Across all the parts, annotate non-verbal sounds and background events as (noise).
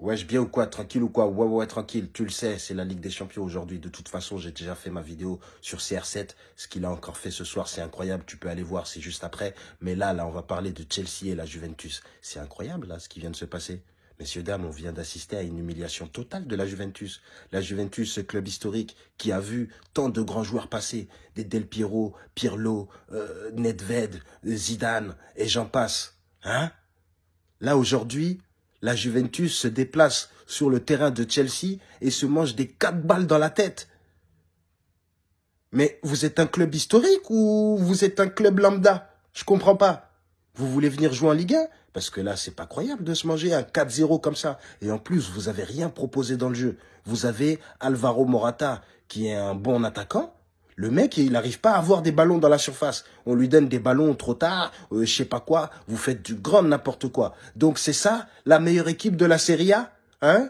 Wesh, bien ou quoi Tranquille ou quoi? Ouais, ouais, tranquille. Tu le sais, c'est la Ligue des Champions aujourd'hui. De toute façon, j'ai déjà fait ma vidéo sur CR7. Ce qu'il a encore fait ce soir, c'est incroyable. Tu peux aller voir, c'est juste après. Mais là, là, on va parler de Chelsea et la Juventus. C'est incroyable, là, ce qui vient de se passer. Messieurs, dames, on vient d'assister à une humiliation totale de la Juventus. La Juventus, ce club historique qui a vu tant de grands joueurs passer, des Del Piero, Pirlo, euh, Nedved, Zidane, et j'en passe. Hein? Là, aujourd'hui, la Juventus se déplace sur le terrain de Chelsea et se mange des quatre balles dans la tête. Mais vous êtes un club historique ou vous êtes un club lambda? Je comprends pas. Vous voulez venir jouer en Ligue 1 Parce que là, c'est pas croyable de se manger un 4-0 comme ça. Et en plus, vous avez rien proposé dans le jeu. Vous avez Alvaro Morata, qui est un bon attaquant, le mec, il n'arrive pas à avoir des ballons dans la surface. On lui donne des ballons trop tard, euh, je sais pas quoi. Vous faites du grand n'importe quoi. Donc c'est ça, la meilleure équipe de la Serie A Hein?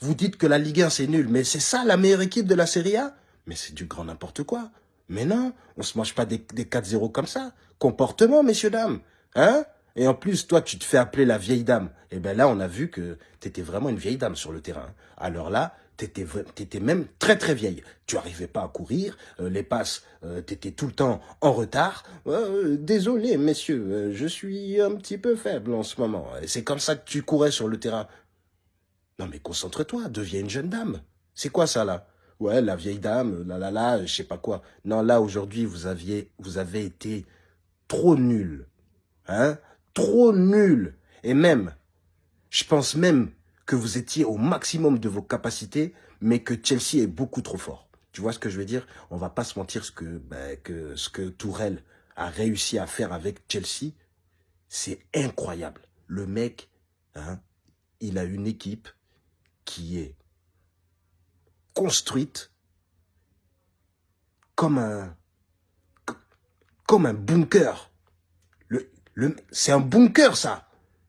Vous dites que la Ligue 1, c'est nul. Mais c'est ça, la meilleure équipe de la Serie A? Mais c'est du grand n'importe quoi. Mais non, on se mange pas des, des 4-0 comme ça. Comportement, messieurs, dames. Hein? Et en plus, toi, tu te fais appeler la vieille dame. Et eh ben là, on a vu que tu étais vraiment une vieille dame sur le terrain. Alors là, T'étais étais même très très vieille. Tu arrivais pas à courir, euh, les passes, euh, t'étais tout le temps en retard. Euh, désolé, messieurs, je suis un petit peu faible en ce moment. C'est comme ça que tu courais sur le terrain. Non mais concentre-toi, deviens une jeune dame. C'est quoi ça là? Ouais, la vieille dame, là là là, je sais pas quoi. Non, là aujourd'hui, vous aviez, vous avez été trop nul, hein? Trop nul. Et même, je pense même que vous étiez au maximum de vos capacités, mais que Chelsea est beaucoup trop fort. Tu vois ce que je veux dire? On va pas se mentir, ce que, ben, que, ce que Tourelle a réussi à faire avec Chelsea, c'est incroyable. Le mec, hein, il a une équipe qui est construite comme un, comme un bunker. Le, le, c'est un bunker, ça.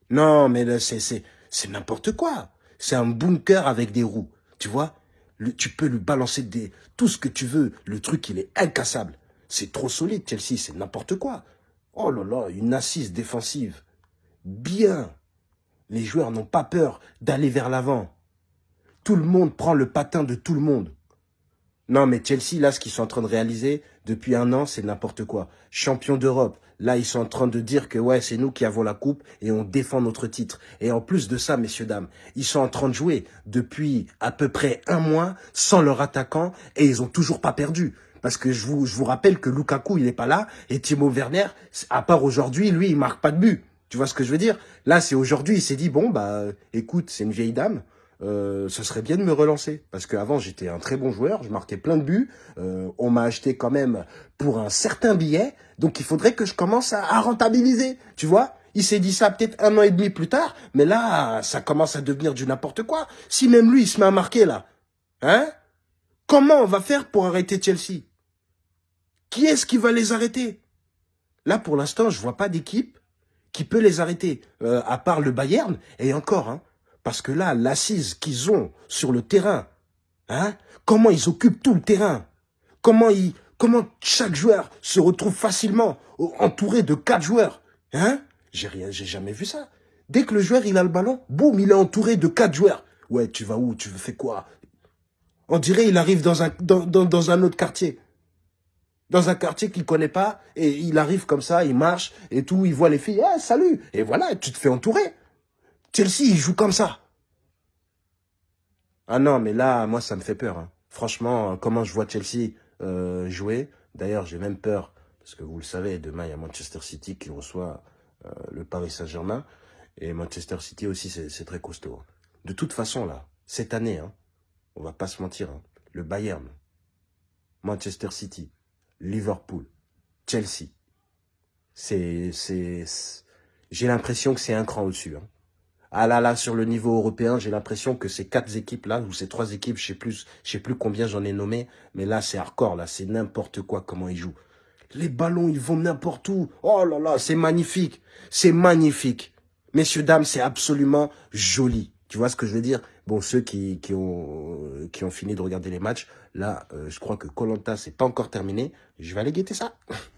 Non, mais c'est c'est n'importe quoi. C'est un bunker avec des roues. Tu vois Tu peux lui balancer des, tout ce que tu veux. Le truc, il est incassable. C'est trop solide, Chelsea. C'est n'importe quoi. Oh là là, une assise défensive. Bien. Les joueurs n'ont pas peur d'aller vers l'avant. Tout le monde prend le patin de tout le monde. Non, mais Chelsea, là, ce qu'ils sont en train de réaliser depuis un an, c'est n'importe quoi. Champion d'Europe. Là, ils sont en train de dire que, ouais, c'est nous qui avons la coupe et on défend notre titre. Et en plus de ça, messieurs, dames, ils sont en train de jouer depuis à peu près un mois sans leur attaquant et ils ont toujours pas perdu. Parce que je vous, je vous rappelle que Lukaku, il n'est pas là et Timo Werner, à part aujourd'hui, lui, il marque pas de but. Tu vois ce que je veux dire? Là, c'est aujourd'hui, il s'est dit, bon, bah, écoute, c'est une vieille dame. Euh, ce serait bien de me relancer. Parce qu'avant, j'étais un très bon joueur, je marquais plein de buts. Euh, on m'a acheté quand même pour un certain billet. Donc, il faudrait que je commence à, rentabiliser. Tu vois Il s'est dit ça peut-être un an et demi plus tard. Mais là, ça commence à devenir du n'importe quoi. Si même lui, il se met à marquer là. Hein Comment on va faire pour arrêter Chelsea? Qui est-ce qui va les arrêter? Là, pour l'instant, je vois pas d'équipe qui peut les arrêter. Euh, à part le Bayern. Et encore, hein parce que là, l'assise qu'ils ont sur le terrain, hein, comment ils occupent tout le terrain, comment, ils, comment chaque joueur se retrouve facilement entouré de quatre joueurs. Hein? J'ai rien, j'ai jamais vu ça. Dès que le joueur il a le ballon, boum, il est entouré de quatre joueurs. Ouais, tu vas où? Tu fais quoi? On dirait il arrive dans un, dans, dans, un autre quartier. Dans un quartier qu'il connaît pas, et il arrive comme ça, il marche, et tout, il voit les filles, ah, salut Et voilà, tu te fais entourer. Chelsea, il joue comme ça. Ah non, mais là, moi, ça me fait peur. Hein. Franchement, comment je vois Chelsea euh, jouer. D'ailleurs, j'ai même peur, parce que vous le savez, demain, il y a Manchester City qui reçoit euh, le Paris Saint-Germain. Et Manchester City aussi, c'est très costaud. Hein. De toute façon, là, cette année, hein, on va pas se mentir, hein, le Bayern, Manchester City, Liverpool, Chelsea, c'est... J'ai l'impression que c'est un cran au-dessus. Ah là là, sur le niveau européen, j'ai l'impression que ces quatre équipes-là, ou ces trois équipes, je sais plus, sais plus combien j'en ai nommé, mais là, c'est hardcore, là, c'est n'importe quoi comment ils jouent. Les ballons, ils vont n'importe où. Oh là là, c'est magnifique. C'est magnifique. Messieurs, dames, c'est absolument joli. Tu vois ce que je veux dire? Bon, ceux qui, qui, ont, qui ont fini de regarder les matchs, là, euh, je crois que Colanta, c'est pas encore terminé. Je vais aller guetter ça. (laughs)